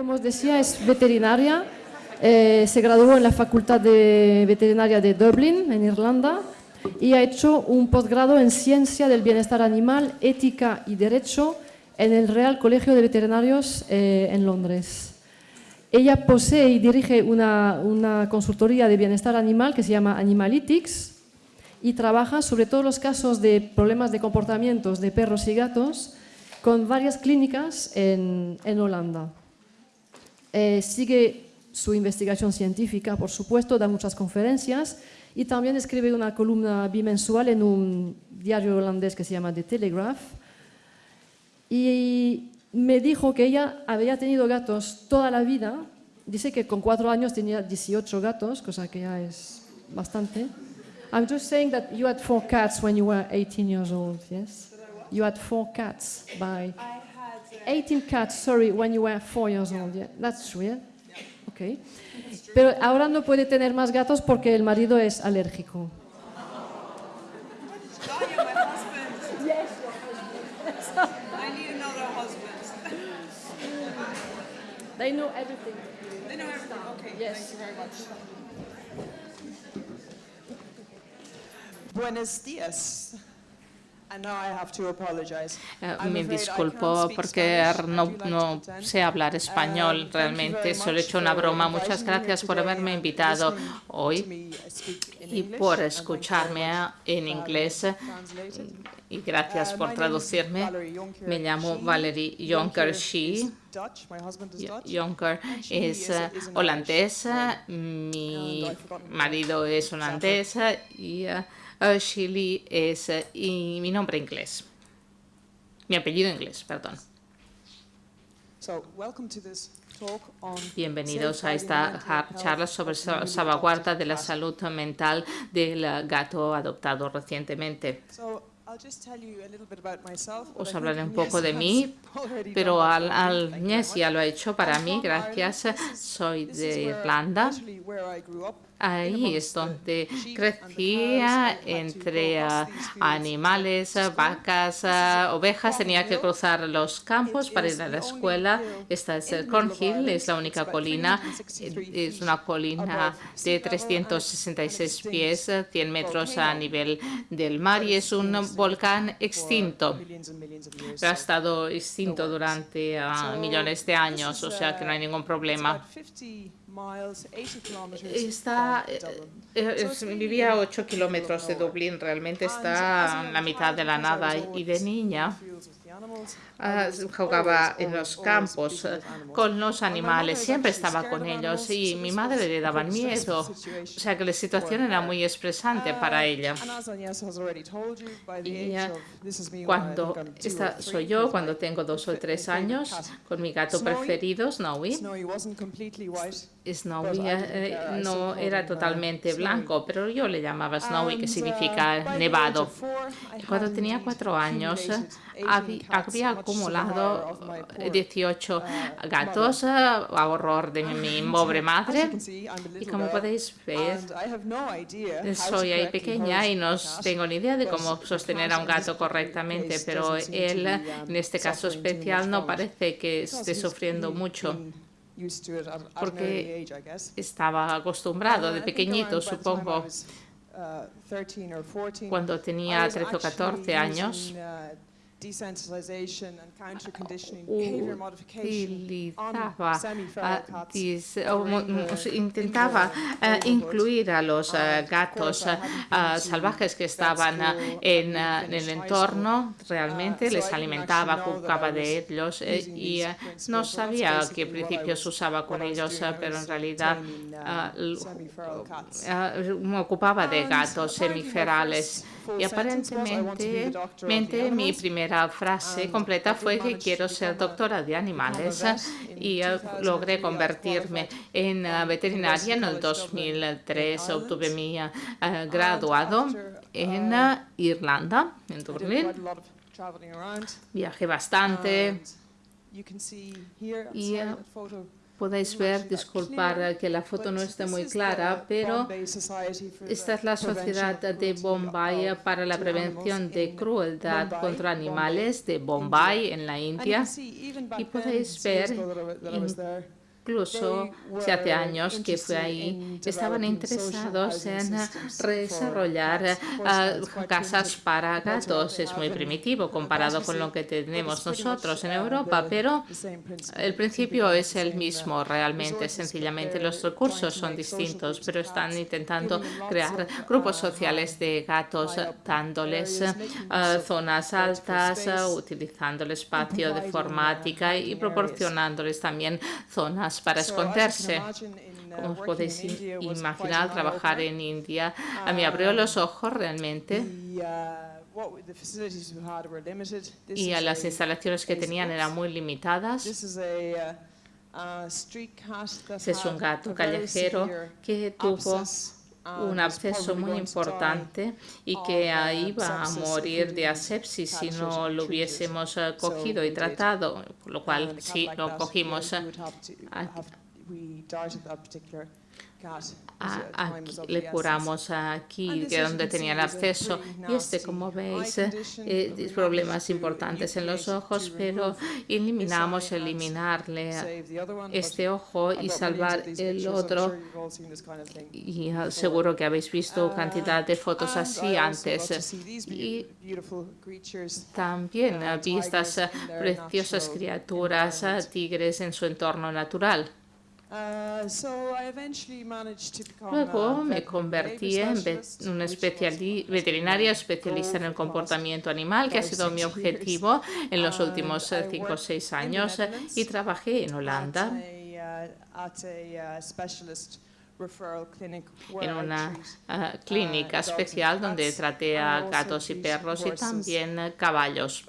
como os decía, es veterinaria. Eh, se graduó en la Facultad de Veterinaria de Dublin, en Irlanda, y ha hecho un posgrado en Ciencia del Bienestar Animal, Ética y Derecho en el Real Colegio de Veterinarios eh, en Londres. Ella posee y dirige una, una consultoría de bienestar animal que se llama Animalytics y trabaja sobre todos los casos de problemas de comportamientos de perros y gatos con varias clínicas en, en Holanda. Eh, sigue su investigación científica, por supuesto, da muchas conferencias y también escribe una columna bimensual en un diario holandés que se llama The Telegraph. Y me dijo que ella había tenido gatos toda la vida. Dice que con cuatro años tenía 18 gatos, cosa que ya es bastante. I'm just saying that you had four cats when you were 18 years old, yes? You had four cats by... 18 cats, sorry, when you were four years old, yeah? That's true, yeah? Okay. Pero ahora no puede tener más gatos porque el marido es alérgico. They know everything. They know everything. Okay. Yes. Thank you very much. Buenos días. Me afraid I disculpo porque no, no sé hablar español thank you realmente, solo he hecho una broma. Muchas me gracias por haberme invitado hoy me y por escucharme en inglés. y gracias Uh, por traducirme. Me llamo. Valerie Jonker Shee. Jonker es eh, Irish name. mi marido es holandés y eh, eh, Shirley es eh, y mi nombre inglés. Mi apellido inglés, perdón. So, welcome to this talk on Bienvenidos a esta charla sobre salvaguarda de la salud mental del eh, gato adoptado recientemente. Os hablaré un poco de mí, pero al, al ya lo ha hecho para mí, gracias. Soy de Irlanda. Ahí es the donde crecía entre fields animales, vacas, ah, ovejas. Tenía que cruzar los campos para ir a la escuela. Esta es el Cornhill, es la única colina. 363 eh, Es una colina de sea level and- 366 and pies, extinct 100 metros a nivel del mar y es un volcán extinto. Pero ha estado extinto durante ah, millones de años, o sea que no hay ningún problema. Está, eh, eh, es- vivía a 8 kilómetros de Dublín, realmente está en la mitad de la nada y de niña ah, jugaba en los campos con los animales, siempre estaba con ellos y mi madre le daba miedo, o sea que la situación era muy estresante para ella. Y ah, cuando esta soy yo, cuando tengo dos o tres años, con mi gato preferido, Snowy. Snowy no era uh, totalmente blanco, pero yo le llamaba Snowy, que uh, significa age nevado. Cuando tenía cuatro años, eh, accumulated 18 habí- cats, había acumulado of my eh, poor, 18 uh, gatos eh, a horror de mi pobre madre. Y como podéis ver, soy ahí pequeña y no tengo ni idea de cómo sostener a un gato correctamente, pero él, um, en este caso especial, no parece que esté sufriendo mucho. Porque. Estaba acostumbrado Uh, de pequeñito, supongo. uh, 13 or 14, Cuando tenía was 13 o actually 14 años, uh, utilizaba, cats dis- o intentaba neighborhood. incluir a los ah, of gatos I ah, salvajes que estaban en, el entorno, realmente Uh, les alimentaba, de ellos eh, y no sabía qué principios usaba con ellos, pero en realidad uh, me ocupaba de gatos semiferales. Y sentence was, "I want to be the aparentemente mente, mi animals." primera frase completa fue que quiero ser doctora de animales y eh, 2003. logré convertirme en from veterinaria en el University College Dublin in 2003. Ireland. Obtuve mi ah, graduado en uh, ah, Irlanda, en Dublín. Viajé bastante. Y, uh, podéis ver, disculpar que la foto no esté muy clara, pero esta es la Sociedad de Bombay para la Prevención de Crueldad contra Animales de Bombay en la India. Y podéis ver incluso si hace años que fue ahí, estaban interesados en desarrollar ah, casas para gatos. Es muy primitivo comparado con lo que tenemos nosotros en Europa, pero el principio es el mismo. Realmente. Sencillamente los recursos son distintos, pero están intentando crear grupos sociales de gatos, dándoles ah, zonas altas, utilizando el espacio de formática y proporcionándoles también zonas para esconderse. Como os podéis imaginar, trabajar en India a mí abrió los ojos realmente. y a las instalaciones que tenían eran muy limitadas. Ese es un gato callejero que tuvo un absceso muy importante y que iba a morir de asepsis si no lo hubiésemos eh, cogido y tratado, por lo cual sí lo cogimos. Eh, le curamos aquí, de donde tenía el acceso. Y este, como veis, eh, problemas importantes en los ojos, pero eliminamos, eliminarle este ojo y salvar el otro. Y seguro que habéis visto cantidad de fotos así antes. Y también vi estas preciosas criaturas, tigres en su entorno natural. Uh, Luego me convertí en un veterinaria especialista en el comportamiento animal, que ha sido mi objetivo en los uh, últimos 5 o 6 años, y trabajé en Holanda. en una uh, clínica especial donde traté a gatos y perros y también caballos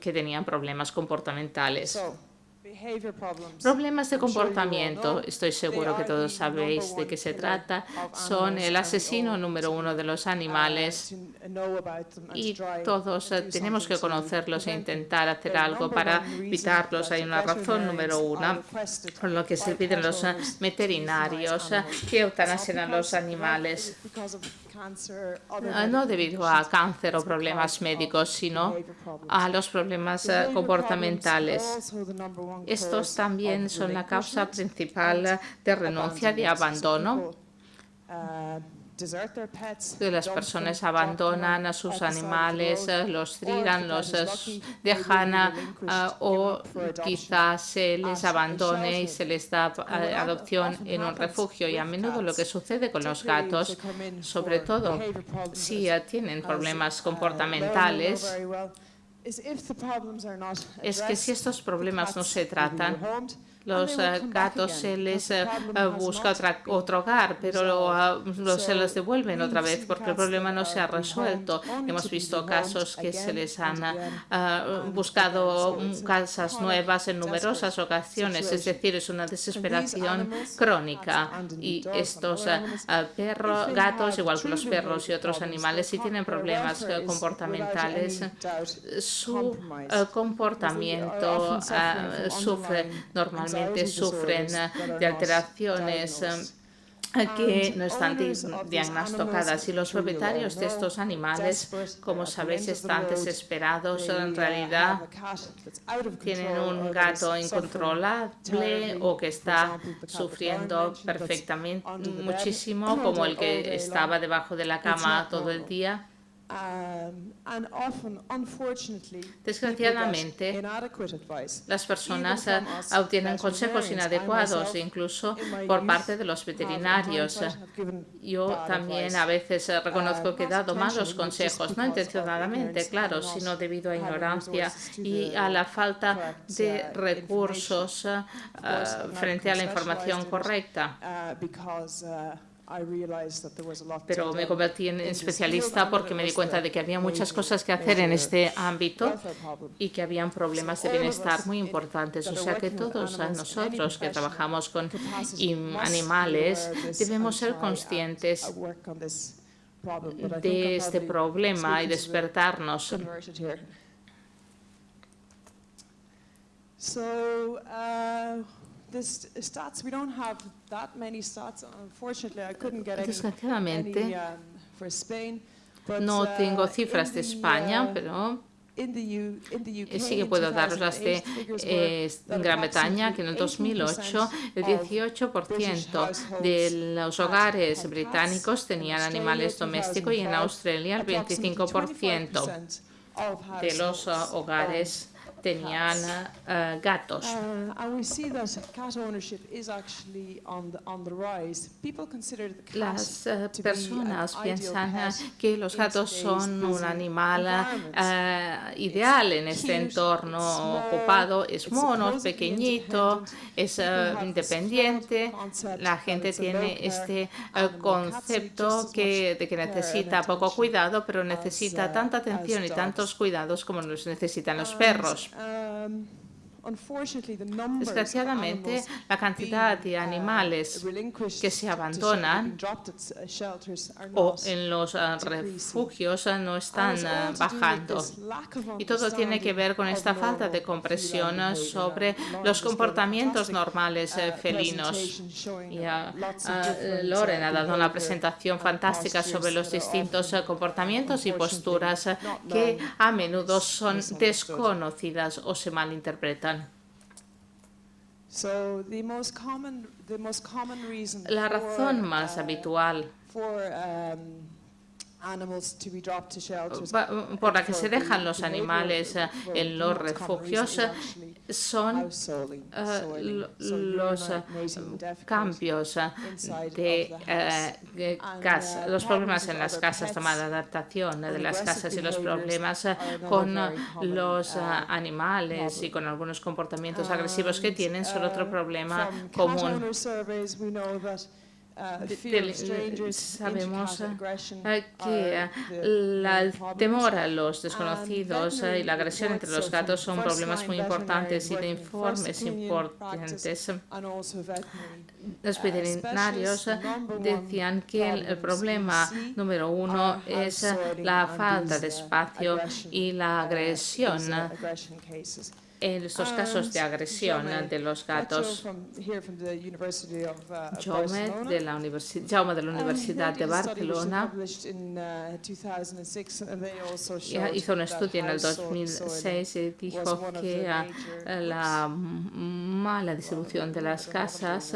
que tenían problemas comportamentales. Problemas de comportamiento, estoy seguro que todos sabéis de qué se trata, son el asesino número uno de los animales. y todos eh, tenemos que conocerlos e intentar hacer algo para evitarlos. Hay una razón número uno, por lo que se piden los eh, veterinarios eh, que eutanasien a los animales no debido a cáncer o problemas médicos, sino a los problemas eh, comportamentales. Estos también son la causa principal de renuncia, de abandono las personas abandonan a sus animales, eh, los tiran, los eh, dejan ah, o quizás se les abandone y se les da eh, adopción en un refugio. Y a menudo lo que sucede con los gatos, sobre todo si tienen problemas comportamentales, es que si estos problemas no se tratan, los eh, gatos se les eh, busca otro hogar, pero ah, se los devuelven otra vez porque el problema no se ha resuelto. Hemos visto casos que se les han ah, buscado casas nuevas en numerosas ocasiones, es decir, es una desesperación crónica. Y estos ah, perros, gatos, igual que los perros y otros animales, si tienen problemas eh, comportamentales, su comportamiento sufre normalmente sufren de alteraciones eh, que no están diagnosticadas. y los propietarios de estos animales, como sabéis, están desesperados. En realidad tienen un gato incontrolable o que está sufriendo perfectamente muchísimo, como el que estaba debajo de la cama todo el día Desgraciadamente, las personas obtienen consejos inadecuados, incluso por parte de los veterinarios. Yo también a veces eh, reconozco que he dado malos consejos, no intencionadamente, claro, sino debido a ignorancia y a la falta de uh, recursos eh, frente a la información correcta. Uh, pero me convertí en especialista porque me di cuenta de que había muchas cosas que hacer en este ámbito y que habían problemas de bienestar muy importantes. O sea que todos nosotros que trabajamos con animales debemos ser conscientes de este problema y despertarnos. this stats, we don't have that many stats. Unfortunately, I couldn't get any, Desgraciadamente, any um, for Spain. But, no tengo cifras de the, España, uh, pero eh, sí que puedo daros las de 2008, figures were eh, Gran Bretaña, que en el 2008 el 18% de los hogares británicos tenían animales domésticos y en Australia el 25% de los uh, hogares tenían uh, gatos. Uh, Las uh, an personas piensan uh, pet que los gatos son un animal uh, ideal en este entorno ocupado. Es mono, es pequeñito, es uh, independiente. La gente tiene este uh, concepto que, de que necesita poco cuidado, pero necesita uh, tanta as atención y tantos cuidados como los necesitan los And, perros. um, Desgraciadamente, la cantidad de uh, animales que se abandonan o en los uh, refugios uh, no están bajando. Y todo tiene que ver con esta falta de comprensión sobre los comportamientos normales felinos. Y uh, uh, Loren ha dado una presentación fantástica sobre los distintos comportamientos y posturas que a menudo son desconocidas o se malinterpretan. So the most common, the most common reason La razón más uh, habitual por la que se dejan los animales eh, en the los refugios eh, son eh, los cambios de uh, los problemas problems en with las casas, toma de adaptación de las aggressive casas y los problemas con los uh, animales y problem. con algunos comportamientos agresivos que tienen son otro uh, problema común. Del- strangers, sabemos aggression eh, que el temor a los desconocidos eh, y la agresión entre los gatos son problemas muy importantes y de informes importantes. Los Uh, veterinarios decían que el, problema número uno es la falta de uh, espacio y la uh, agresión en estos casos de agresión de los gatos. uh, Jaume de la, universi- Jaume de la Universidad de Barcelona. uh, 2006, and they also ya showed hizo un estudio en el household soiling 2006 y dijo que ah, la mala distribución de las casas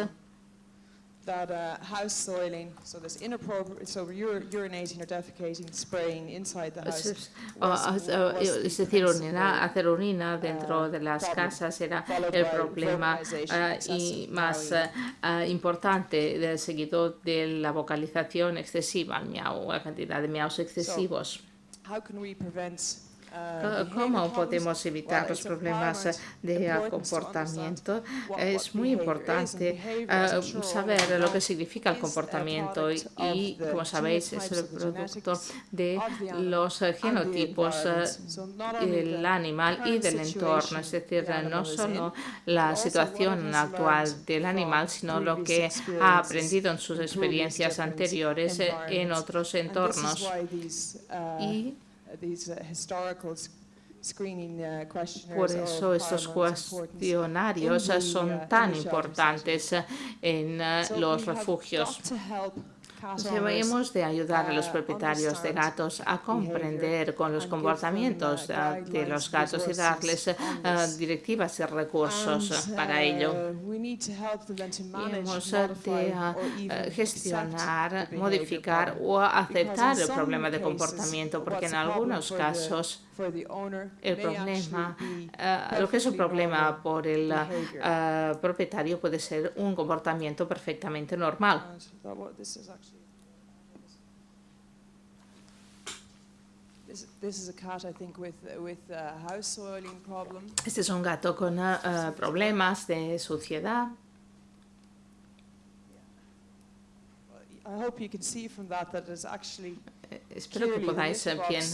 that uh, house soiling, so this inappropriate, so ur- urinating or defecating, spraying inside the house. es- was- o- o- was es decir, orina- hacer orina dentro uh, de las problem, casas era el problema ah, y más ah, ah, importante del seguido de la vocalización excesiva, el miau, la cantidad de miaus excesivos. How can we prevent, uh, ¿Cómo problems? podemos evitar los problemas paramount de ah, comportamiento? Es muy importante ah, saber lo que significa el comportamiento y, como sabéis, es el producto de los eh, genotipos eh, del animal y del entorno, es decir, no solo la situación actual del animal, sino lo que ha aprendido en sus experiencias anteriores eh, en otros entornos. uh, Y these uh, historical s- screening uh, questionnaires por are eso estos cuestionarios son uh, tan importantes en los refugios. Debemos de ayudar a los uh, propietarios de gatos a comprender con los them, comportamientos uh, de los gatos y darles this. directivas y recursos para ello. uh, hemos de gestionar, modificar o aceptar el problema de comportamiento, porque en algunos casos el problema, lo que es un problema por el propietario puede ser un comportamiento perfectamente normal. And that what this is actually. This, this is a cat, I think, with, with a house soiling problem. Este es un gato con ah, problemas de suciedad. I hope you can see from that that it's actually Espero que podáis litter bien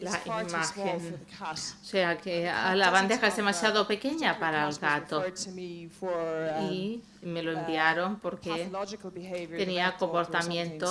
la imagen. O sea que la bandeja es demasiado pequeña para el gato. Um, Y me lo enviaron porque tenía comportamiento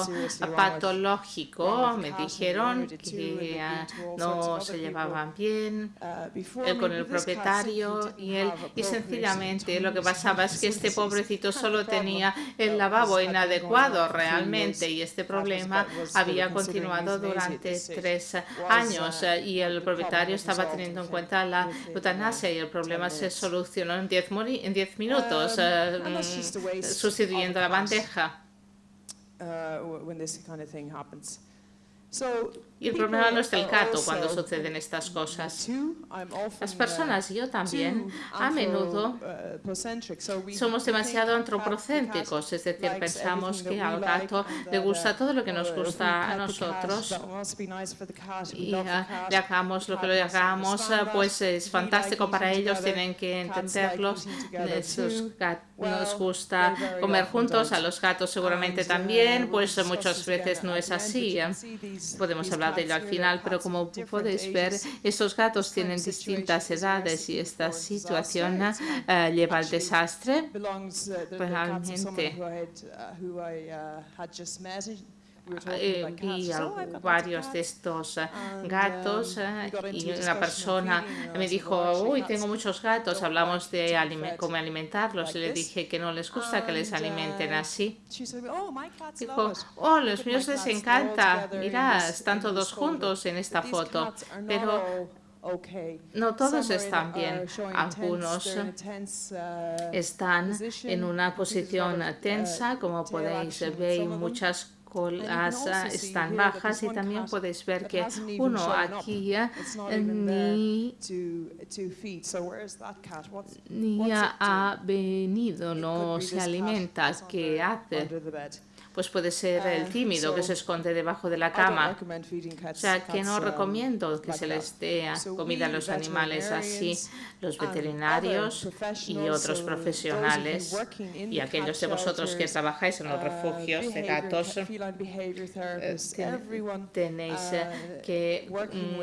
patológico. Me dijeron que ah, no se llevaban bien Uh, eh, con el propietario y él y sencillamente lo que pasaba es que este pobrecito solo tenía uh, el lavabo inadecuado realmente y este problema había continuado durante tres Was, años uh, eh, y el propietario estaba teniendo en cuenta la uh, eutanasia y el problema 10 se solucionó en 10 mori- en 10 minutos sustituyendo mm. la bandeja. Uh, Y el problema no es el gato cuando suceden estas cosas. Las uh, personas yo también, a menudo, we- somos demasiado antropocéntricos, es decir, pensamos que al gato le that, gusta uh, todo lo que nos uh, gusta a nosotros. y cat, le hagamos lo que le hagamos, ah, pues es fantástico para ellos, tienen que gat- Well, nos gusta comer juntos, a los gatos seguramente uh, también, pues muchas veces no es así. these- Podemos hablar al final, pero como podéis ver, estos gatos tienen distintas edades y esta situación ah, lleva al desastre. uh, Pues realmente. Uh, uh, were talking Eh, vi She said, al- "Oh, I've got lots of varios de cats." estos eh, And, gatos eh, y una persona me dijo, "Well, actually, uy, tengo muchos gatos, hablamos de be alime- fed cómo alimentarlos y le dije que no les gusta que les alimenten uh, así. "Oh, Dijo, oh, los míos les encanta, together in mira, this- están todos this photo." juntos en esta foto, pero no todos están bien. showing Algunos uh, están en una posición uh, tensa, como podéis ver, muchas colas están bajas y también podéis ver que uno aquí ni ni ha venido, no se alimenta. ¿Qué hace? Pues puede ser el Uh, tímido que se esconde debajo de la cama. O sea, que no um, recomiendo que se les dé comida a los animales así. Los and veterinarios y otros profesionales y aquellos de vosotros que trabajáis en los uh, refugios de gatos, everyone, tenéis eh, uh, que mm,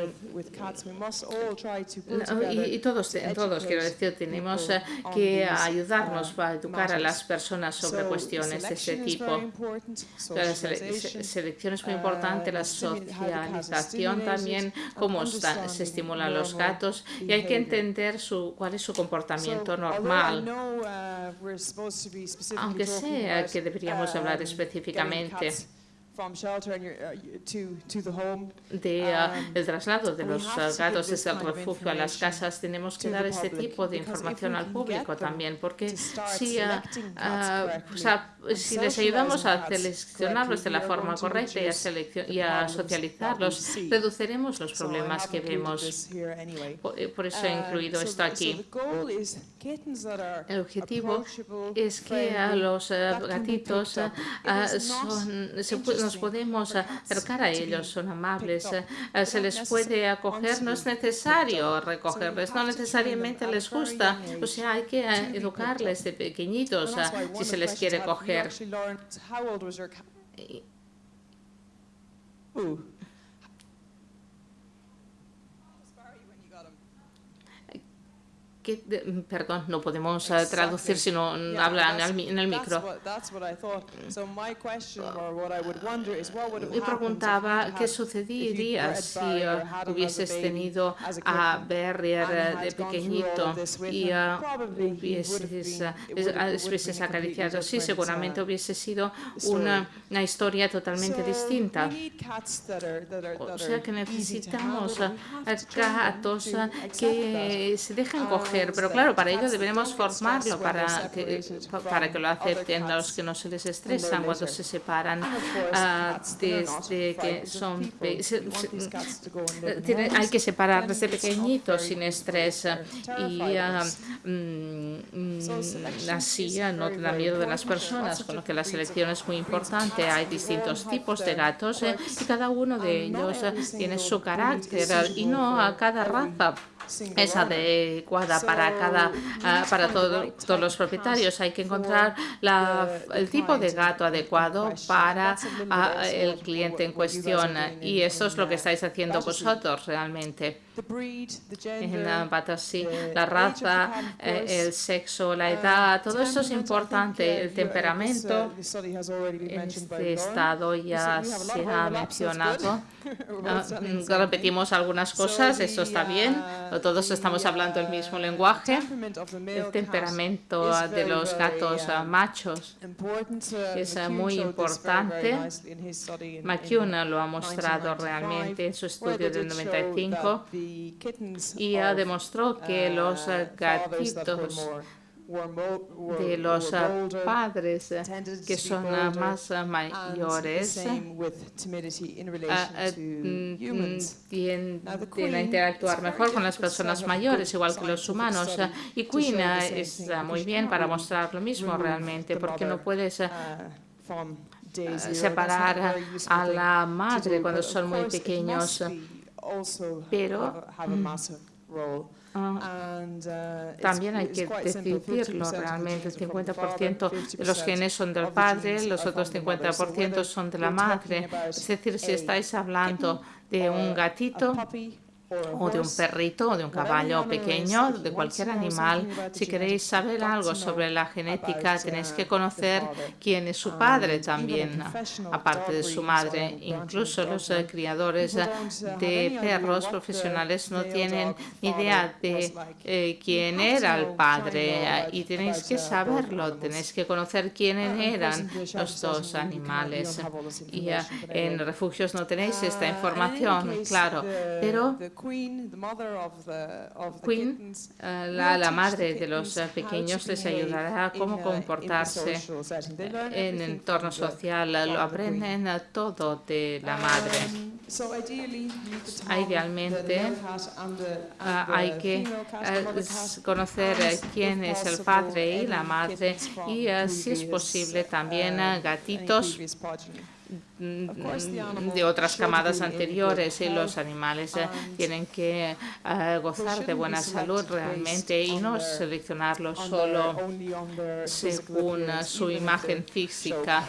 y, y todos, to todos, quiero decir, tenemos eh, que ayudarnos uh, para educar a las personas sobre So cuestiones de este tipo. La sele- se- selección es muy importante, uh, la socialización también, cómo se estimulan los gatos y hay que entender su, cuál es su comportamiento normal. uh, Aunque sea que deberíamos hablar um, específicamente uh, de ah, um, el traslado de los ah, give gatos desde el refugio a las casas, tenemos que dar este tipo de información al público también, porque si, ah, selecting and si les ayudamos a seleccionarlos de la forma correcta y a, y a socializarlos, reduciremos los problemas que vemos. Por, eh, por eso he Um, incluido esto aquí. El objetivo es que a los eh, gatitos eh, son, se nos podemos acercar a ellos, son amables, se les puede acoger, no es necesario recogerles, no necesariamente les gusta, o sea, hay que educarles de pequeñitos si se les quiere you actually learned, how old was your cat? Eh, Ooh. Que- mm, perdón, no podemos eh, traducir si no hablan en el micro. Me preguntaba qué you'd si eh, hubieses tenido a and eh, de pequeñito y hubieses, acariciado. Sí, different, seguramente uh, hubiese sido una, una historia totalmente distinta. O sea que necesitamos gatos que se dejen coger, Pero claro, para ello stressed formarlo para que, para que lo acepten, los que no se les estresan cuando se separan ah, desde que son se- se- tiene- hay que separar desde pequeñitos sin estrés y mm, selection así ah, no very, da miedo de las personas, con lo que la selección es muy importante. Hay distintos tipos de gatos eh, y cada uno de ellos tiene su carácter y no a cada raza es adecuada para cada ah, para todo- todos los propietarios. Hay que encontrar la- el tipo de gato adecuado para ah, el cliente en cuestión y eso es lo que estáis haciendo vosotros realmente. Ah, the la raza, eh, el sexo, la Uh, edad, todo esto es importante. uh, El uh, temperamento este estado ya se ha mencionado. Ah, mm, repetimos algunas cosas, So esto the, está bien, todos estamos hablando el mismo lenguaje. El temperamento ah, de los gatos ah, machos, es, McCune muy importante. McCune lo ha mostrado 1995, realmente en su estudio del did show 95 that the kittens y of, demostró que los uh, were gatitos de los bolder padres to que son más mayores to mm, mm, tienden a interactuar mejor con las personas mayores, igual que los humanos. Y Queen está muy bien para mostrar lo mismo realmente, porque no puedes uh, separar a la madre do, cuando son muy pequeños, pero, have a- have a massive role. And, uh, it's- También hay que decidirlo 50% of the realmente. El genes are from the 50% father, de los 50% genes son del padre, los otros from the mother. So 50% whether son de la madre. Es decir, si estáis hablando de un a gatito o de un perrito o de un caballo pequeño, de cualquier animal, si queréis saber algo sobre la genética, tenéis uh, que conocer quién es su And padre también, aparte de su madre. Incluso los eh, criadores eh, uh, de perros profesionales no tienen ni idea de eh, quién era el padre y tenéis que saberlo, tenéis que conocer quiénes Uh, eran los dos animales. Y eh, en refugios no tenéis esta información, claro, pero queen, the mother of the- of the Queen, kittens, eh, la, madre de los eh, pequeños les ayudará a cómo comportarse en everything entorno social, lo the queen. aprenden eh, todo de la madre. Um, have idealmente, Ah, hay que eh, conocer eh, quién es el padre y la madre y eh, si es posible también eh, gatitos mm, de otras camadas anteriores y los health animales eh, tienen que eh, gozar de buena salud realmente y no seleccionarlos on solo según eh, su imagen física.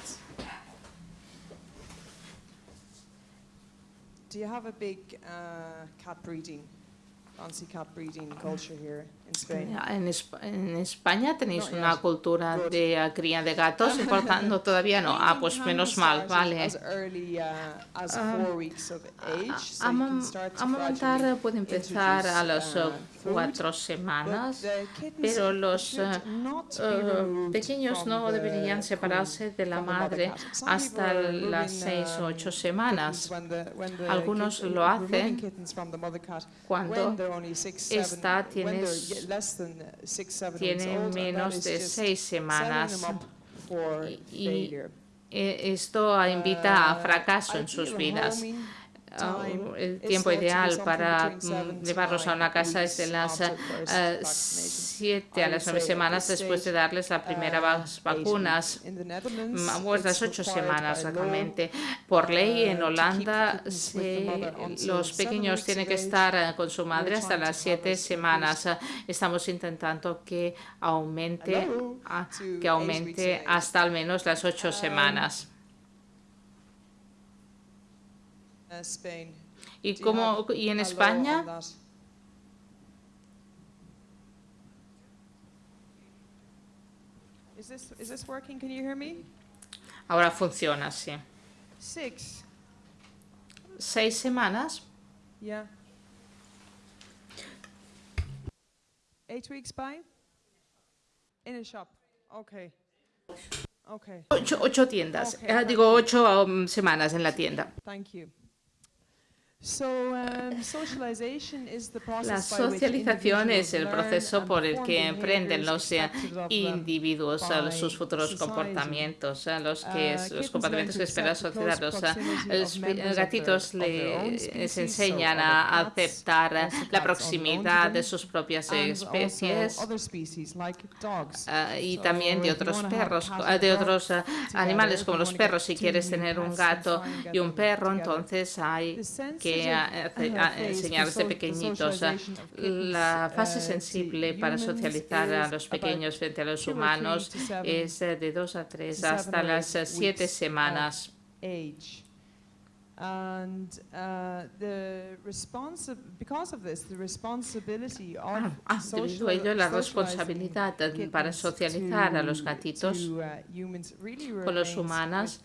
Do you have a big uh, cat breeding, fancy cat breeding culture here? En, en España tenéis una cultura de cría de gatos, y por tanto todavía no. Ah, pues menos mal, vale. Early uh, Ah, Amamantar puede empezar a las uh, cuatro semanas, pero los be eh, removed pequeños no deberían separarse de la madre hasta las seis o ocho semanas. Algunos lo hacen cuando esta tiene that menos de seis semanas. Y-. Eh, Esto invita a Uh, fracaso en sus vidas. El tiempo ideal para mm, llevarlos a una casa es de las eh. 7 a las would 9 say at semanas después de darles las primeras Uh, vacunas. Pues las it's ocho required semanas by law, realmente. Por ley uh, en Holanda se- los pequeños tienen que estar eh, con su madre hasta las have 7 this semanas. Estamos intentando que aumente, que aumente hasta al menos las 8 Um, semanas. Uh, Spain. ¿Y, cómo, y en España? Ahora funciona, sí. Six. Seis semanas. Yeah. Eight weeks by? In a shop. Okay. Okay. Ocho, ocho tiendas. Ok, Eh, thank digo, ocho um, semanas en la tienda. Thank you. So, um, socialization is the process La by which socialización es el proceso por el que emprenden los eh, individuos sus futuros comportamientos, los que Uh, es- los comportamientos que espera la sociedad. Los gatitos les enseñan a aceptar la proximidad de sus propias and especies. ah, y también de otros perros, ah, de otros ah, animales como los perros. Si quieres tener un gato y un perro, entonces hay The enseñar desde pequeñitos. La fase sensible para socializar a los pequeños frente a los humanos es de dos a tres hasta las siete semanas. And uh, the because of this, the responsibility of ah, debido a ello, la responsabilidad para socializar a los gatitos con los humanos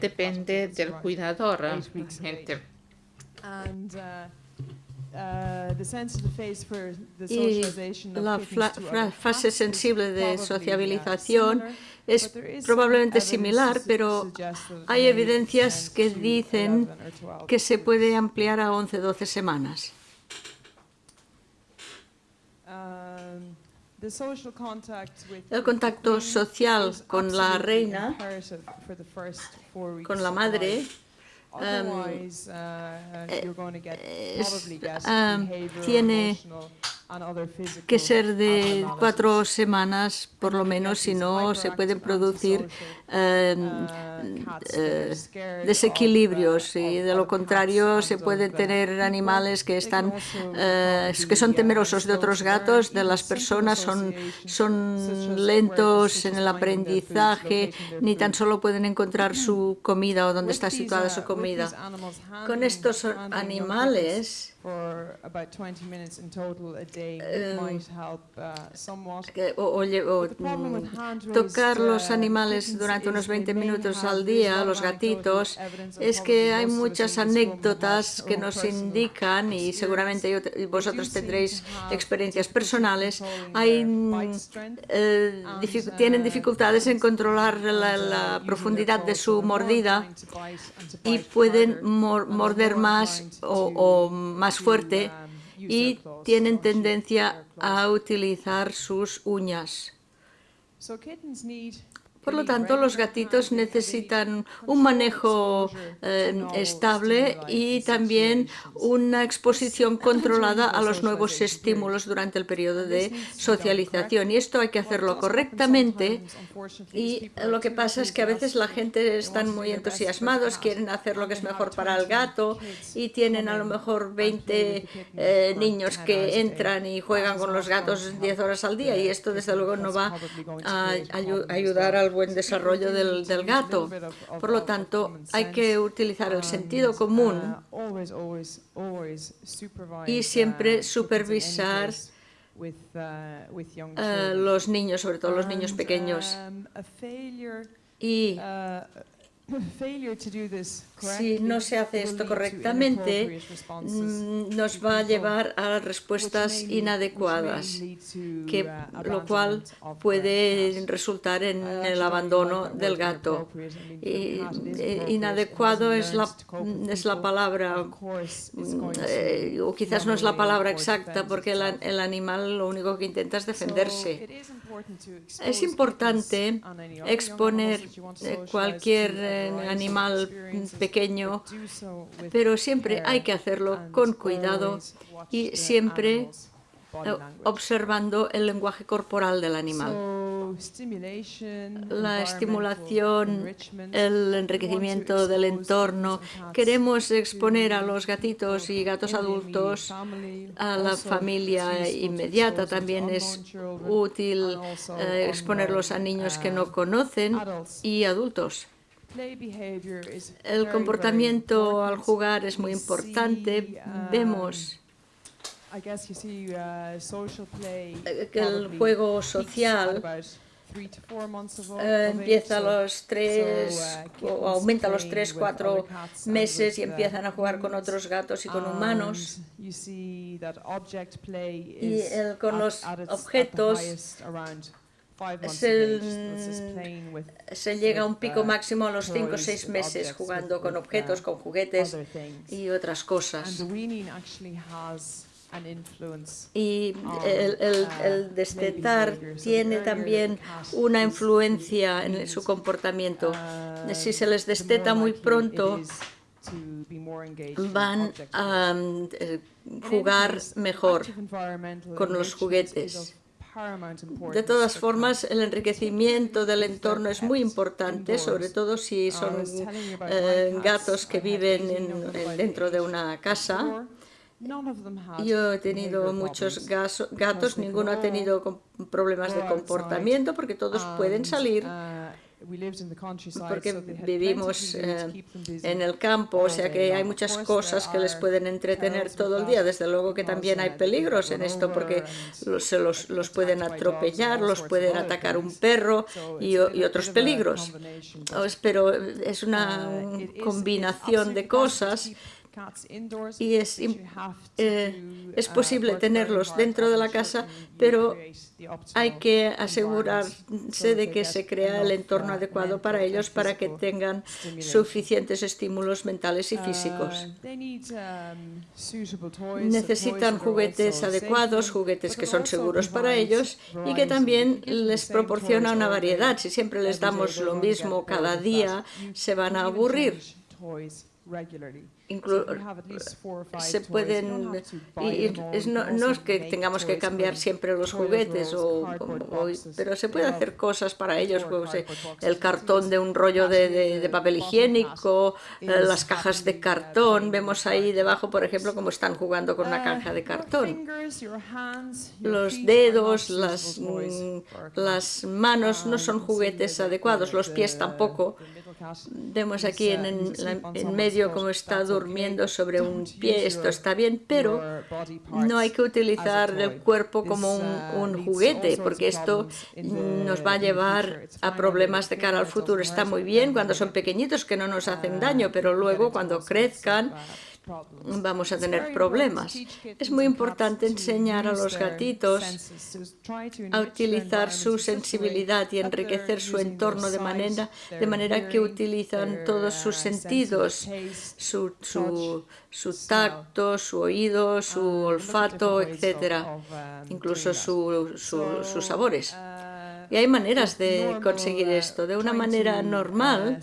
depende del cuidador. And, uh, Uh, y la fase sensible de sociabilización es probablemente similar, pero hay evidencias que dicen que se puede ampliar a 11-12 semanas. Um, El contacto social con la reina, con la madre, tiene que ser de cuatro semanas por lo menos, si no se pueden producir em, eh, desequilibrios y de lo contrario se pueden tener animales que están eh, que son temerosos de otros gatos, de las personas, son, son lentos en el aprendizaje, ni tan solo pueden encontrar su comida o dónde está situada su comida. Con estos animales o, tocar los animales durante unos 20 minutos al día, los gatitos, es que hay muchas anécdotas que nos indican, y seguramente vosotros tendréis experiencias personales, hay, eh, tienen dificultades en controlar la, profundidad de su mordida y pueden morder más o más fuerte y tienen tendencia a utilizar sus uñas. Por lo tanto, los gatitos necesitan un manejo eh, estable y también una exposición controlada a los nuevos estímulos durante el periodo de socialización. Y esto hay que hacerlo correctamente y lo que pasa es que a veces la gente están muy entusiasmados, quieren hacer lo que es mejor para el gato y tienen a lo mejor 20 eh, niños que entran y juegan con los gatos 10 horas al día y esto desde luego no va a ayudar al buen desarrollo del, del gato. Por lo tanto, hay que utilizar el sentido común y siempre supervisar a los niños, sobre todo los niños pequeños. Y si no se hace esto correctamente, mm, nos va a llevar a respuestas inadecuadas, que, lo cual puede resultar en el abandono del gato. Y, eh, inadecuado es la, es la palabra, mm, eh, o quizás no es la palabra exacta, porque el, el animal lo único que intenta es defenderse. Es importante exponer eh, cualquier animal pequeño, pero siempre hay que hacerlo con cuidado y siempre eh, observando el lenguaje corporal del animal. La estimulación, el enriquecimiento del entorno. Queremos exponer a los gatitos y gatos adultos a la familia inmediata. También es útil eh, exponerlos a niños que no conocen y adultos. El comportamiento al jugar es muy importante. Vemos uh, que el juego social eh, empieza a los tres, uh, o aumenta a los tres, cuatro meses y empiezan a jugar con otros gatos y con humanos. Y el, con los objetos se, llega a un pico máximo a los 5 o 6 meses jugando con objetos, con juguetes y otras cosas. Y el, el, el, destetar tiene también una influencia en su comportamiento. Si se les desteta muy pronto, van a eh, jugar mejor con los juguetes De todas formas, el enriquecimiento del entorno es muy importante, sobre todo si son eh, gatos que viven dentro de una casa. Yo he tenido muchos gatos, ninguno ha tenido problemas de comportamiento porque todos pueden salir porque vivimos eh, en el campo, o sea que hay muchas cosas que les pueden entretener todo el día. Desde luego que también hay peligros en esto, porque los, se los, los pueden atropellar, los pueden atacar un perro y, y otros peligros. Pero es una uh, combinación de cosas y es, eh, es posible tenerlos dentro de la casa, pero hay que asegurarse de que se crea el entorno adecuado para ellos para que tengan suficientes estímulos mentales y físicos. Necesitan juguetes adecuados, juguetes que son seguros para ellos y que también les proporciona una variedad. Si siempre les damos lo mismo cada día, se van a aburrir se pueden y, no, es que tengamos que cambiar siempre los juguetes o, pero se puede hacer cosas para ellos pues, eh, el cartón de un rollo de, papel higiénico eh, las cajas de cartón. vemos ahí debajo por ejemplo cómo están jugando con una uh, caja de cartón. los dedos las, mm, las manos no son juguetes adecuados los pies tampoco Vemos aquí en, en, medio cómo está durmiendo sobre un pie, esto está bien, pero no hay que utilizar el cuerpo como un, un juguete, porque esto nos va a llevar a problemas de cara al futuro. Está muy bien cuando son pequeñitos que no nos hacen daño, pero luego cuando crezcan vamos a tener problemas. Es muy importante enseñar a los gatitos a utilizar su sensibilidad y enriquecer su entorno de manera, de manera que utilizan todos sus sentidos, su, su, su tacto, su oído, su olfato, etc., incluso sus sabores. Y hay maneras de conseguir esto. De una manera normal,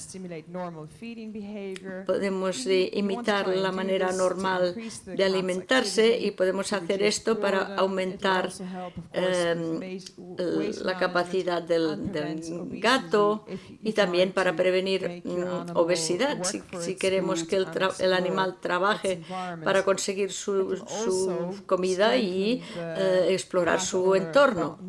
podemos imitar la manera normal de alimentarse y podemos hacer esto para aumentar em, la capacidad del, gato y también para prevenir mm, obesidad. Si, queremos que el, animal trabaje para conseguir su, su comida y eh, explorar su entorno.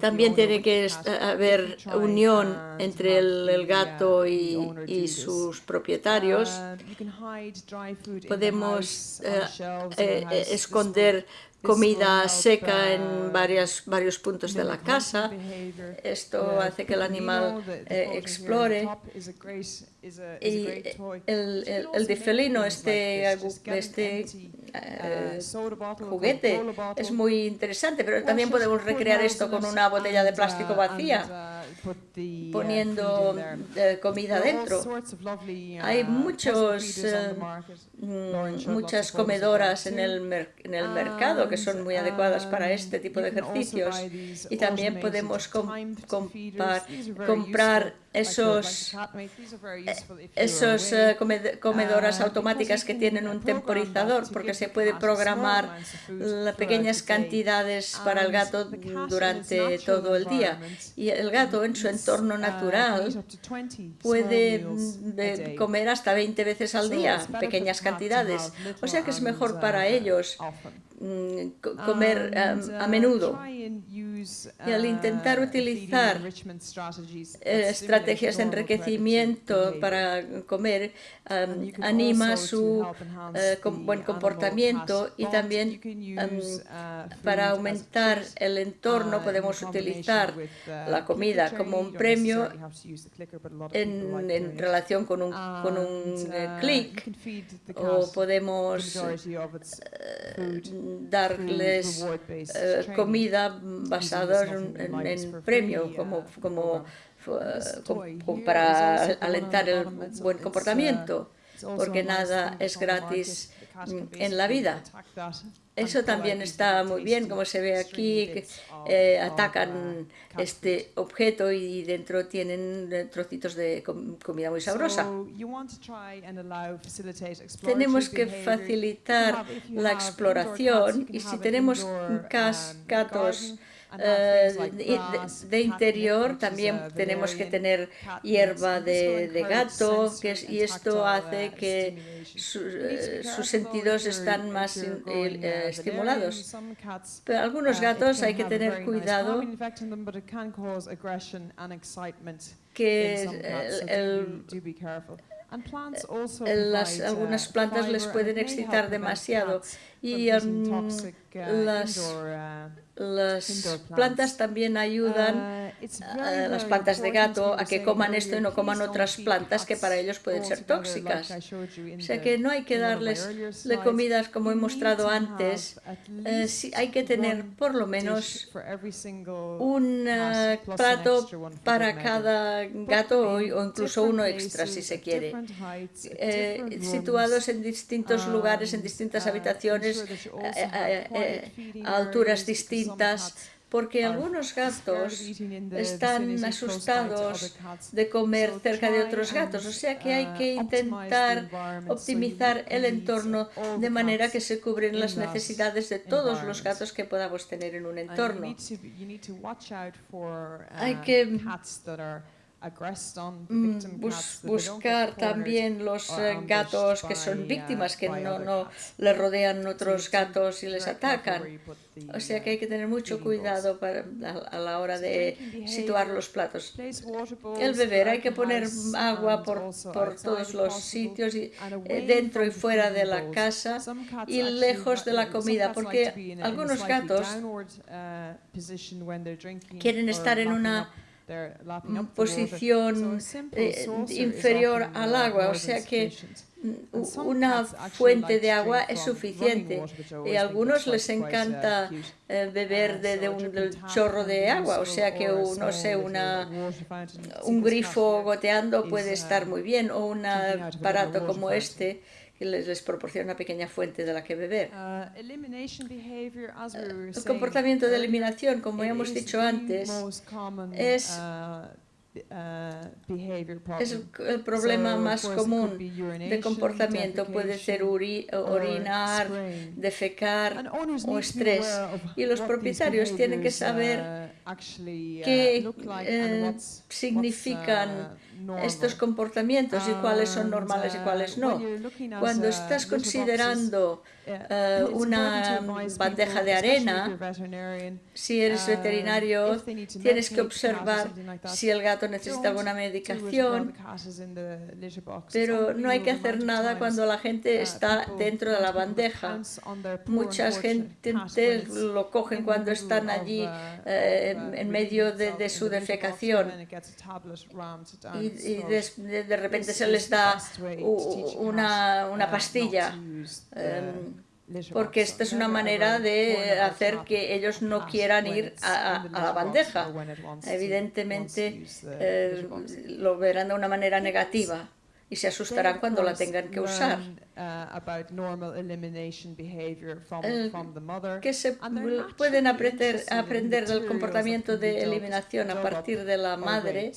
También tiene que haber unión entre el, gato y, sus propietarios. Uh, Podemos eh, eh, eh, esconder comida seca en varias, varios puntos de la casa. Esto hace que el animal explore. Y el, el, el difelino, este, este eh, juguete, es muy interesante, pero también podemos recrear esto con una botella de plástico vacía poniendo eh, comida dentro. Hay muchos, eh, mm, muchas comedoras en el, en el mercado que son muy adecuadas para este tipo de ejercicios. y también podemos comprar esos, esos eh, comedoras automáticas que tienen un temporizador porque se puede programar pequeñas cantidades para el gato durante todo el día. y el gato en su entorno natural puede mm, comer hasta 20 veces al día pequeñas cantidades. o sea que es mejor para ellos comer a, menudo. Y al intentar utilizar eh, estrategias de enriquecimiento para comer, anima su eh, buen comportamiento y también para aumentar el entorno podemos utilizar la comida como un premio en, en relación con un, con un eh, clic o podemos darles eh, comida basada en, en premio, como, como, para alentar el buen comportamiento. porque nada es gratis en la vida. Eso también está muy bien, como se ve aquí, que eh, atacan este objeto y dentro tienen trocitos de comida muy sabrosa. Tenemos que facilitar la exploración y si tenemos gatos eh, de, interior también tenemos que tener hierba de, gato que y esto hace que eh, sus sentidos están más eh, estimulados. Pero algunos gatos hay que tener cuidado que el, las, algunas plantas les pueden excitar demasiado. y um, las, uh, las plantas también ayudan, uh, las plantas de gato, a que coman esto y no coman otras plantas que para ellos pueden ser tóxicas. O sea que no hay que darles de comidas como he mostrado antes, eh, hay que tener por lo menos un uh, plato para cada gato o, incluso uno extra si se quiere, eh, situados en distintos lugares, en distintas habitaciones, a alturas distintas, porque algunos gatos están asustados de comer cerca de otros gatos, o sea que hay que intentar optimizar el entorno de manera que se cubren las necesidades de todos los gatos que podamos tener en un entorno. Hay que Mm, buscar también los eh, gatos que son uh, víctimas, que no, no le rodean otros gatos y les atacan. O sea que hay que tener mucho cuidado para, a, la hora de situar los platos. El beber, hay que poner agua por, por todos los sitios, y, eh, dentro y fuera de la casa y lejos de la comida, porque algunos gatos uh, quieren estar en una posición eh, inferior al agua, o sea que una fuente de agua es suficiente. y a algunos les encanta eh, beber de, un chorro de agua, o sea que, no sé, una, un grifo goteando puede estar muy bien o un aparato como este les, les proporciona una pequeña fuente de la que beber. Uh, el comportamiento de eliminación, como hemos dicho antes, es uh, uh, es el problema más común de comportamiento. Puede ser orinar, defecar o estrés. Y los propietarios tienen que saber qué eh, significan estos comportamientos y cuáles son normales y cuáles no. Cuando estás considerando eh, una bandeja de arena, si eres veterinario, tienes que observar si el gato necesita alguna medicación, pero no hay que hacer nada cuando la gente está dentro de la bandeja. Mucha gente lo cogen cuando están allí eh, en medio de, su defecación. y, de, repente se les da una, una pastilla porque esta es una manera de hacer que ellos no quieran ir a, la bandeja. Evidentemente eh, lo verán de una manera negativa y se asustarán cuando la tengan que usar. que se pueden aprender, aprender del comportamiento de eliminación a partir de la madre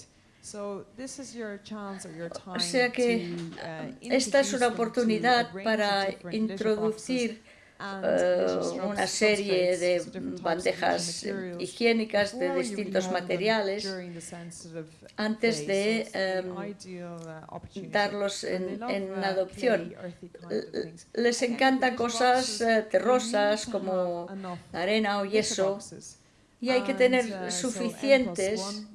o sea que uh, esta es una oportunidad para introducir uh, una serie de bandejas higiénicas de distintos materiales antes de um, uh, darlos en, en adopción. Les encantan cosas terrosas como arena o yeso. y hay que tener suficientes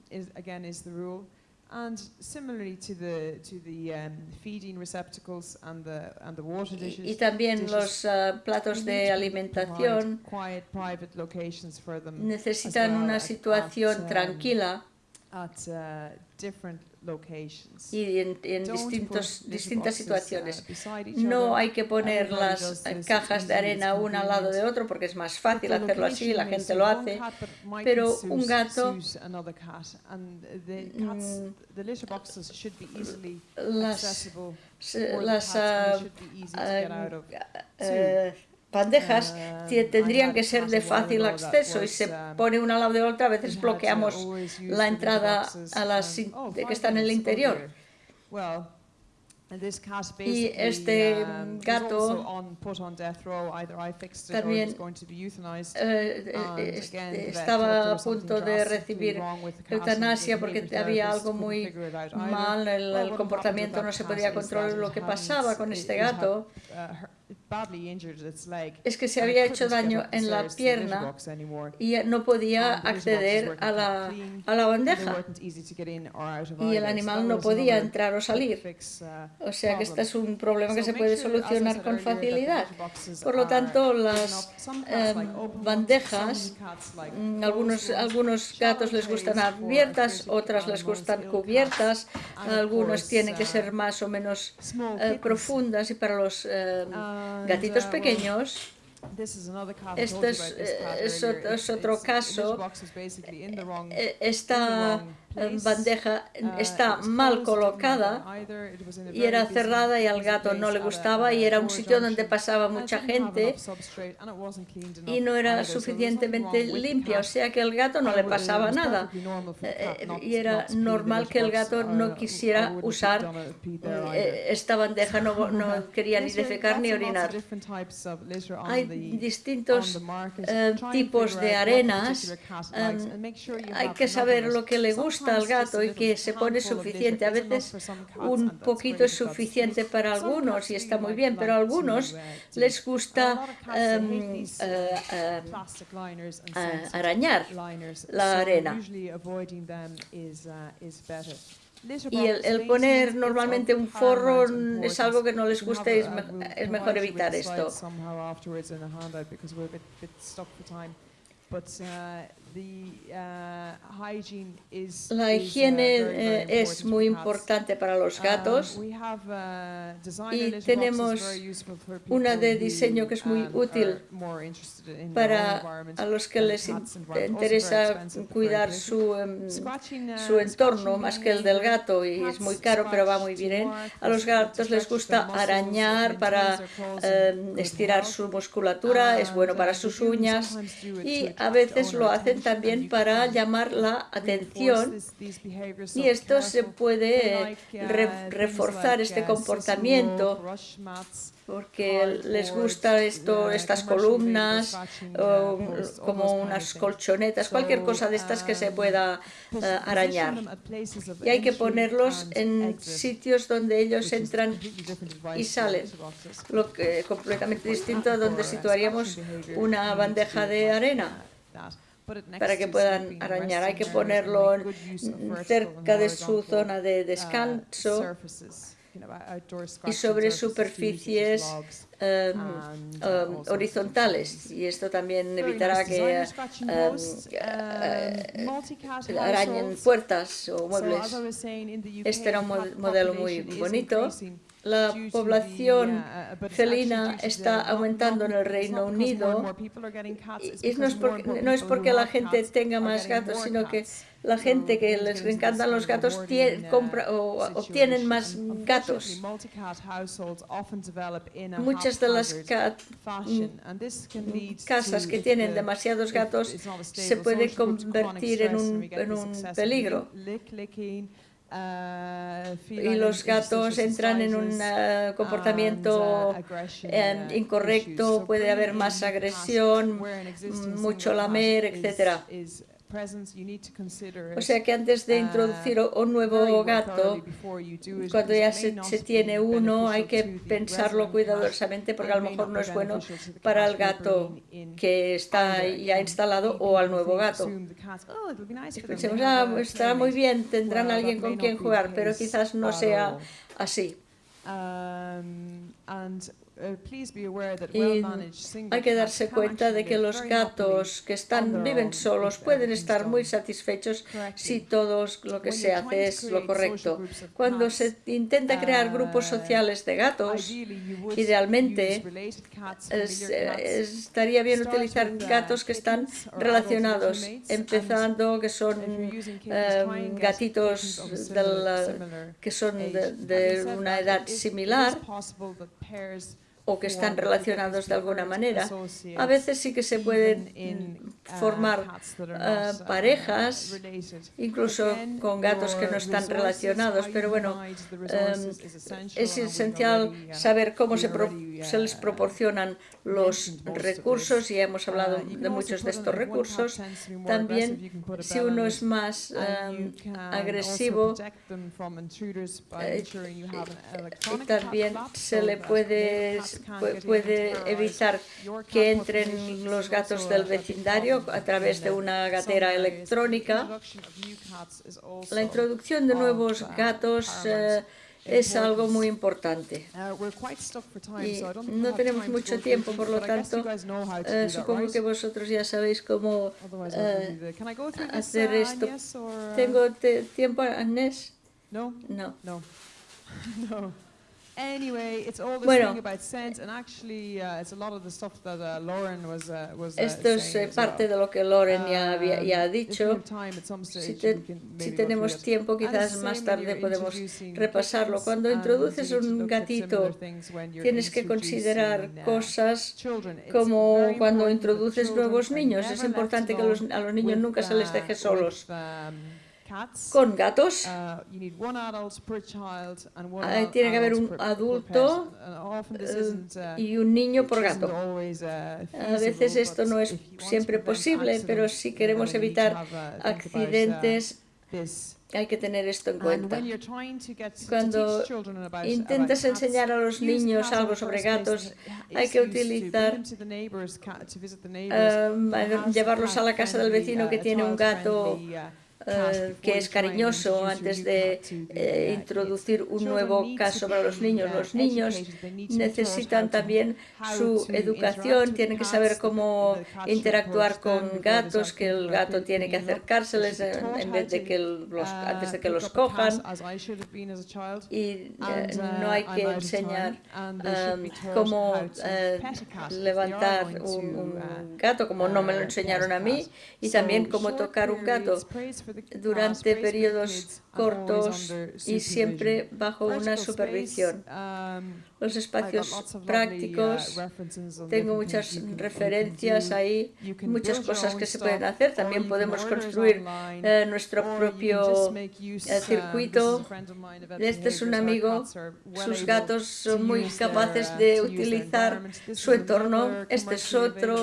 And similarly to the, to the um, feeding receptacles and the, and the water dishes, y, también los uh, platos de alimentación necesitan una situación um, tranquila. Uh, y en, en distintos, distintas situaciones. No hay que poner las cajas de arena una al lado de otro porque es más fácil hacerlo así, la gente lo hace, pero un gato... Las, las uh, uh, tendrían que ser de fácil acceso y se pone una al lado de otra, a veces bloqueamos la entrada a las que están en el interior. Y este gato también eh, eh, estaba a punto de recibir eutanasia porque había algo muy mal, el, el comportamiento no se podía controlar lo que pasaba con este gato es que se había hecho daño en la pierna y no podía acceder a la, a la bandeja. y el animal no podía entrar o salir. O sea que este es un problema que se puede solucionar con facilidad. Por lo tanto, las eh, bandejas, mm, algunos, algunos gatos les gustan abiertas, otras les gustan cubiertas, algunos tienen que ser más o menos eh, profundas y para los... Eh, gatitos pequeños. Este es, eh, es, otro caso. Eh, esta bandeja está mal colocada y era cerrada y al gato no le gustaba y era un sitio donde pasaba mucha gente y no era suficientemente limpia, o sea que al gato no le pasaba nada. Eh, eh, y era normal que el gato no quisiera usar eh, esta bandeja, no, no quería ni defecar ni orinar. Hay distintos tipos de arenas, em, hay que saber lo que le gusta gusta al gato y que se pone suficiente. A veces un poquito es suficiente para algunos y está muy bien, pero a algunos les gusta um, uh, uh, uh, arañar la arena. Y el, el, poner normalmente un forro es algo que no les gusta y es, me es mejor evitar esto. La higiene eh, es muy importante para los gatos. y tenemos una de diseño que es muy útil para a los que les interesa cuidar su, em, su entorno más que el del gato y es muy caro pero va muy bien. A los gatos les gusta arañar para eh, estirar su musculatura, es bueno para sus uñas. y a veces lo hacen también para llamar la atención y esto se puede reforzar este comportamiento porque les gusta esto, estas columnas, como unas colchonetas, cualquier cosa de estas que se pueda uh, arañar. Y hay que ponerlos en sitios donde ellos entran y salen, lo que completamente distinto a donde situaríamos una bandeja de arena para que puedan arañar. Hay que ponerlo cerca de su zona de descanso y sobre superficies um, um, horizontales. y esto también evitará que um, eh, arañen puertas o muebles. Este era un modelo muy bonito. La población felina está aumentando en el Reino Unido y no es, porque, la gente tenga más gatos, sino que la gente que les encantan los gatos compra, o obtienen más gatos. Muchas de las casas que tienen demasiados gatos se pueden convertir en un peligro y los gatos entran en un ah, uh, comportamiento eh, incorrecto, puede haber más agresión, mucho lamer, etcétera. O sea que antes de introducir un nuevo gato, cuando ya se, tiene uno, hay que pensarlo cuidadosamente porque a lo mejor no es bueno para el gato que está ya instalado o al nuevo gato. Pensemos, ah, pues estará muy bien, tendrán alguien con quien jugar, pero quizás no sea así. And Y hay que darse cuenta de que los gatos que están, viven solos pueden estar muy satisfechos si todo lo que se hace es lo correcto. Cuando se intenta crear grupos sociales de gatos, idealmente estaría bien utilizar gatos que están relacionados, empezando que son em, gatitos que son de una edad similar o que están relacionados de alguna manera. A veces sí que se pueden formar uh, parejas, incluso con gatos que no están relacionados, pero bueno, um, es esencial saber cómo se, pro se les proporcionan los recursos, y hemos hablado de muchos de estos recursos. También, si uno es más um, agresivo, eh, también se le puede puede evitar que entren los gatos del vecindario a través de una gatera electrónica. La introducción de nuevos gatos eh, es algo muy importante. Y no tenemos mucho tiempo, por lo tanto, eh, supongo que vosotros ya sabéis cómo eh, hacer esto. ¿Tengo tiempo, Agnès? No. No. No. Bueno, esto es uh, parte de lo que Lauren ya, había, ya ha uh, dicho. Si, si tenemos tiempo, quizás más tarde podemos repasarlo. Cuando introduces un gatito, tienes que considerar cosas como cuando introduces nuevos niños. Es importante que a los niños nunca se les deje uh, solos. Con gatos. Uh, tiene que haber un adulto uh, y un niño por gato. Uh, a veces esto no es siempre posible, pero si queremos evitar accidentes, hay que tener esto en cuenta. Cuando intentas enseñar a los niños algo sobre gatos, hay que utilizar, um, llevarlos a la casa del vecino que tiene un gato eh, que es cariñoso antes de eh, introducir un nuevo caso para los niños. Los niños necesitan también su educación, tienen que saber cómo interactuar con gatos, que el gato tiene que acercárseles en vez de que los, antes de que los cojan. Y eh, no hay que enseñar cómo levantar un gato, como no me lo enseñaron a mí, y también cómo tocar un gato durante periodos cortos y siempre bajo una supervisión. Um, Los espacios prácticos, uh, tengo muchas referencias ahí, muchas cosas que se pueden hacer. También podemos construir eh, nuestro propio eh, uh, circuito. Este es un amigo, sus gatos son muy capaces de utilizar su entorno. Este es otro.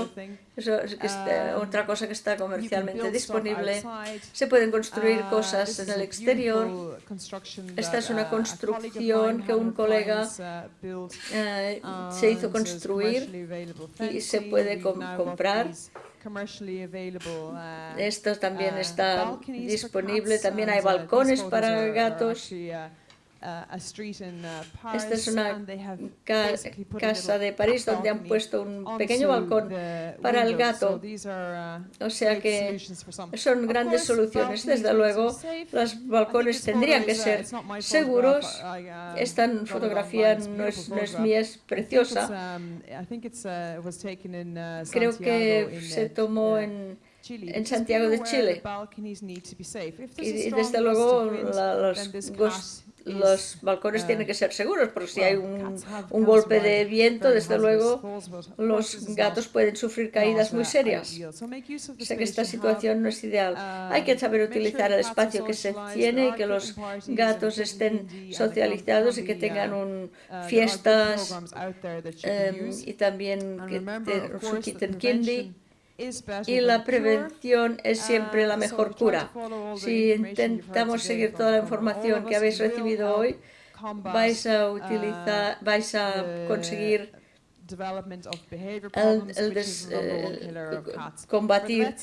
Eso es um, otra cosa que está comercialmente disponible. Se pueden construir uh, cosas en el exterior. Esta es una uh, construcción que un colega uh, eh, se hizo construir y se puede comprar. Esto también está disponible. También hay balcones para gatos. Uh, Esta es una casa de París donde han puesto un pequeño balcón para el gato. Uh, o sea que son grandes soluciones. Desde luego, los balcones tendrían que ser seguros. Uh, Esta fotografía no es, no es mía, es preciosa. Um, Creo que se tomó en en Santiago de Chile. Y desde luego los, los balcones tienen que ser seguros, porque si hay un, un golpe de viento, desde luego los gatos pueden sufrir caídas muy serias. Sé que esta situación no es ideal. Uh, hay que saber utilizar el espacio que se tiene y que los gatos estén socializados y que tengan un, uh, fiestas um, y también que te, quiten kindy. Y la prevención es siempre la mejor cura. Si intentamos seguir toda la información que habéis recibido hoy, vais a utilizar, vais a conseguir el, el combatir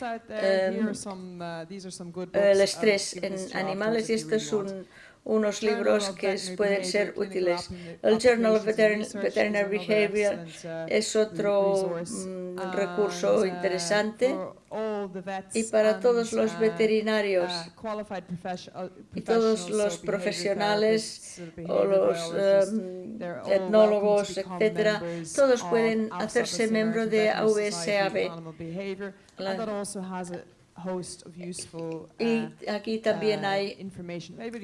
el estrés en animales y esto es un, unos libros que pueden ser útiles. El Journal of Veterinary Behavior es otro mm, recurso interesante y para todos los veterinarios y todos los profesionales o los em, etnólogos, etcétera, todos pueden hacerse miembro de AVSAB. Y uh, aquí también uh, hay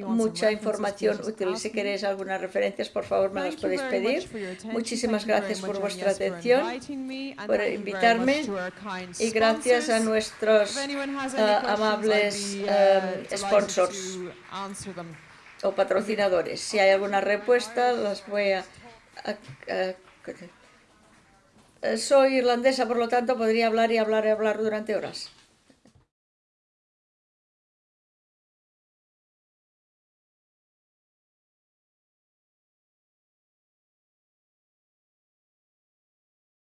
mucha información útil. Si queréis algunas referencias, por favor, me las podéis pedir. Muchísimas gracias por vuestra atención, por invitarme y gracias a nuestros uh, amables um, sponsors o patrocinadores. Si hay alguna respuesta, las voy a soy irlandesa, por lo tanto, podría hablar y hablar y hablar durante horas.